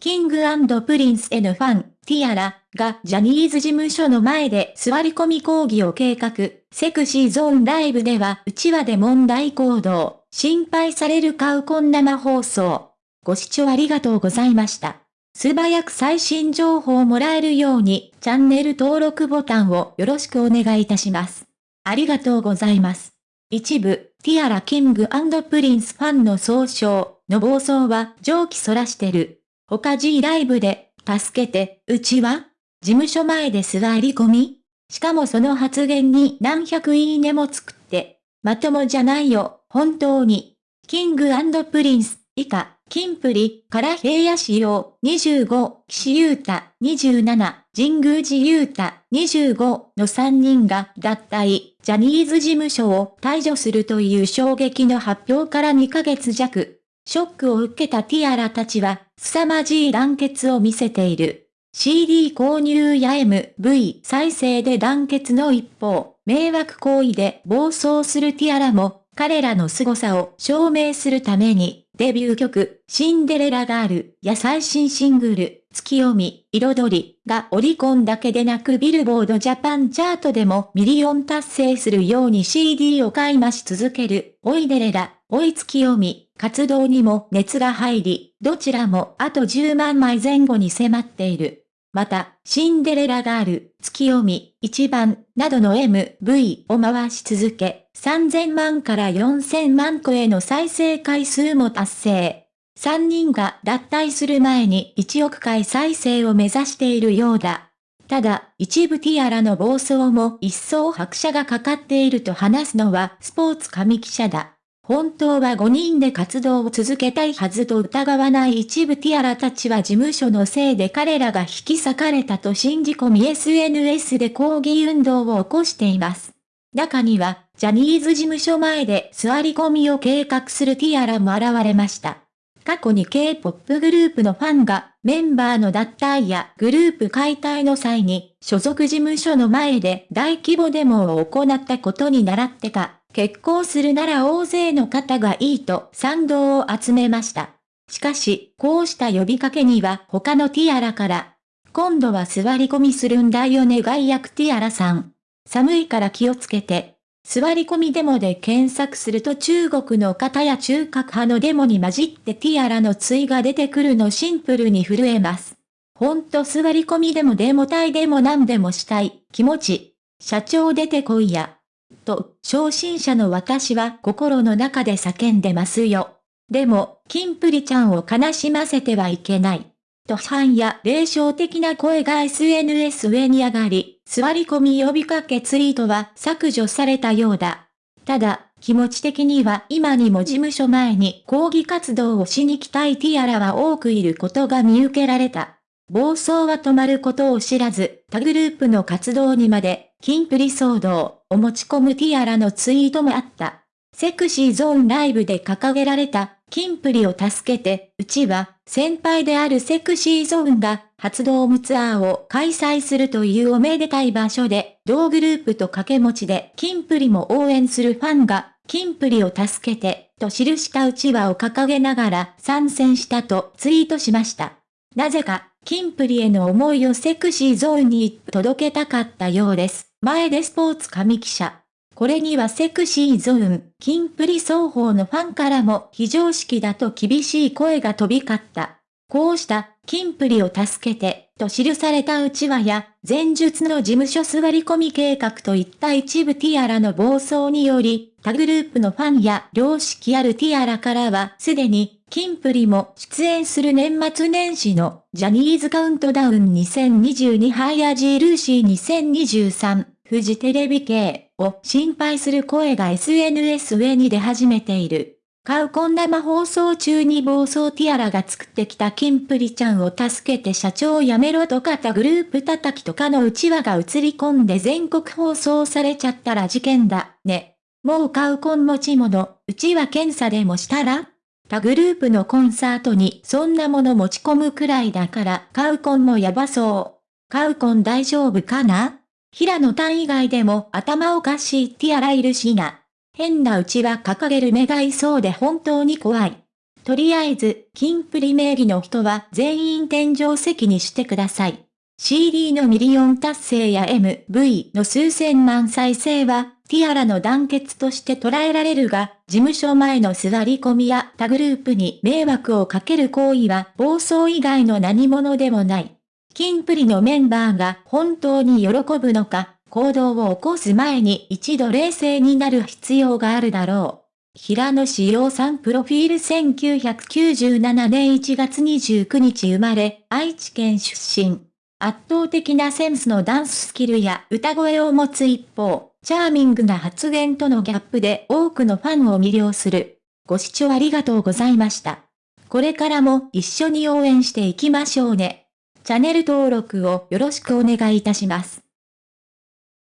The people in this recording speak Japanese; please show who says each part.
Speaker 1: キングプリンスへのファン、ティアラがジャニーズ事務所の前で座り込み抗議を計画、セクシーゾーンライブではうちわで問題行動、心配されるカウコン生放送。ご視聴ありがとうございました。素早く最新情報をもらえるように、チャンネル登録ボタンをよろしくお願いいたします。ありがとうございます。一部、ティアラキングプリンスファンの総称の暴走は常軌逸らしてる。他 G ライブで、助けて、うちわ事務所前で座り込みしかもその発言に何百いいねもつくって、まともじゃないよ、本当に。キングプリンス、以下、キンプリ、から平野紫耀、25、岸優太、27、神宮寺勇太、25の3人が脱退、ジャニーズ事務所を退場するという衝撃の発表から2ヶ月弱。ショックを受けたティアラたちは、凄まじい団結を見せている。CD 購入や MV 再生で団結の一方、迷惑行為で暴走するティアラも、彼らの凄さを証明するために、デビュー曲、シンデレラガールや最新シングル、ツキヨミ、彩りがオリコンだけでなくビルボードジャパンチャートでもミリオン達成するように CD を買い増し続ける、追いデレラ、追いツキヨミ、活動にも熱が入り、どちらもあと10万枚前後に迫っている。また、シンデレラガール、月読み、一番、などの MV を回し続け、3000万から4000万個への再生回数も達成。3人が脱退する前に1億回再生を目指しているようだ。ただ、一部ティアラの暴走も一層拍車がかかっていると話すのはスポーツ紙記者だ。本当は5人で活動を続けたいはずと疑わない一部ティアラたちは事務所のせいで彼らが引き裂かれたと信じ込み SNS で抗議運動を起こしています。中には、ジャニーズ事務所前で座り込みを計画するティアラも現れました。過去に K-POP グループのファンがメンバーの脱退やグループ解体の際に所属事務所の前で大規模デモを行ったことに倣ってか結婚するなら大勢の方がいいと賛同を集めました。しかし、こうした呼びかけには他のティアラから、今度は座り込みするんだよね外役ティアラさん。寒いから気をつけて。座り込みデモで検索すると中国の方や中核派のデモに混じってティアラの対が出てくるのシンプルに震えます。ほんと座り込みでもデモ隊でも何でもしたい気持ち。社長出てこいや。と、昇進者の私は心の中で叫んでますよ。でも、キンプリちゃんを悲しませてはいけない。と批判や霊障的な声が SNS 上に上がり、座り込み呼びかけツイートは削除されたようだ。ただ、気持ち的には今にも事務所前に抗議活動をしに来たいティアラは多くいることが見受けられた。暴走は止まることを知らず、他グループの活動にまでキンプリ騒動を持ち込むティアラのツイートもあった。セクシーゾーンライブで掲げられた、キンプリを助けて、うちは、先輩であるセクシーゾーンが、発動ムツアーを開催するというおめでたい場所で、同グループと掛け持ちで、キンプリも応援するファンが、キンプリを助けて、と記したうちわを掲げながら参戦したとツイートしました。なぜか、キンプリへの思いをセクシーゾーンに届けたかったようです。前出スポーツ紙記者。これにはセクシーゾーン、キンプリ双方のファンからも非常識だと厳しい声が飛び交った。こうしたキンプリを助けて、と記されたうちわや、前述の事務所座り込み計画といった一部ティアラの暴走により、他グループのファンや良識あるティアラからはすでに、キンプリも出演する年末年始のジャニーズカウントダウン2022ハイアジールーシー2023フジテレビ系を心配する声が SNS 上に出始めている。カウコン生放送中に暴走ティアラが作ってきたキンプリちゃんを助けて社長を辞めろとかたグループ叩きとかの内輪が映り込んで全国放送されちゃったら事件だ、ね。もうカウコン持ち物、うちは検査でもしたら？他グループのコンサートにそんなもの持ち込むくらいだからカウコンもやばそう。カウコン大丈夫かな？平野単以外でも頭おかしいティアラいるしな。変なうちわ掲げる民がいそうで本当に怖い。とりあえず、キンプリ名義の人は全員天井席にしてください。CD のミリオン達成や MV の数千万再生は、ティアラの団結として捉えられるが、事務所前の座り込みや他グループに迷惑をかける行為は暴走以外の何物でもない。キンプリのメンバーが本当に喜ぶのか、行動を起こす前に一度冷静になる必要があるだろう。平野志陽さんプロフィール1997年1月29日生まれ、愛知県出身。圧倒的なセンスのダンススキルや歌声を持つ一方、チャーミングな発言とのギャップで多くのファンを魅了する。ご視聴ありがとうございました。これからも一緒に応援していきましょうね。チャンネル登録をよろしくお願いいたします。